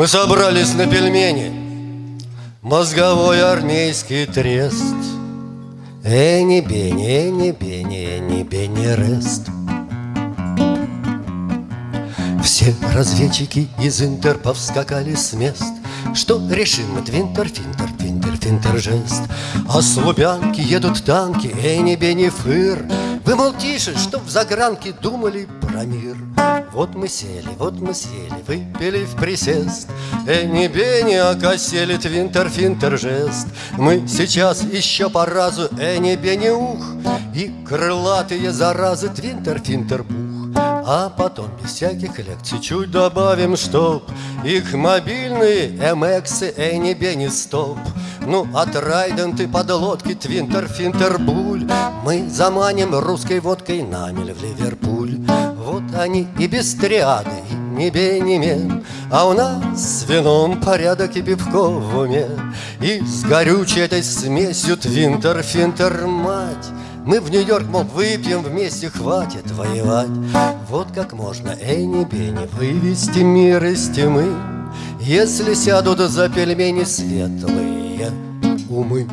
Мы собрались на пельмени. Мозговой армейский трест. Эни бени, эни бени, эни бени рест. Все разведчики из Интерпов скакали с мест. Что решим мы твинтер, финтер, финтер, финтер, жест. А с Лубянки едут танки, эни бени фыр. Вы, мол, тише, чтоб в загранке думали про мир вот мы сели, вот мы сели, выпили в присест. Эни бени окосели твинтер финтер жест. Мы сейчас еще по разу эни бени ух. И крылатые заразы твинтер финтер бух А потом без всяких лекций чуть добавим, чтоб. Их мобильные эмексы эни бени стоп. Ну, от райденты подлодки Твинтер, Финтер, Буль Мы заманим русской водкой намель в Ливерпуль. Вот они и без триады, ни бей, ни мен А у нас с вином порядок и пивко в уме. И с горючей этой смесью Твинтер, Финтер, мать! Мы в Нью-Йорк, мол, выпьем вместе, хватит воевать. Вот как можно, эй, не бени, вывести мир из тьмы Если сядут за пельмени светлые умы.